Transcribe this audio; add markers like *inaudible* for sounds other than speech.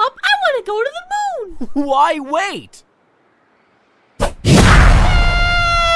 up, I want to go to the moon. *laughs* Why wait?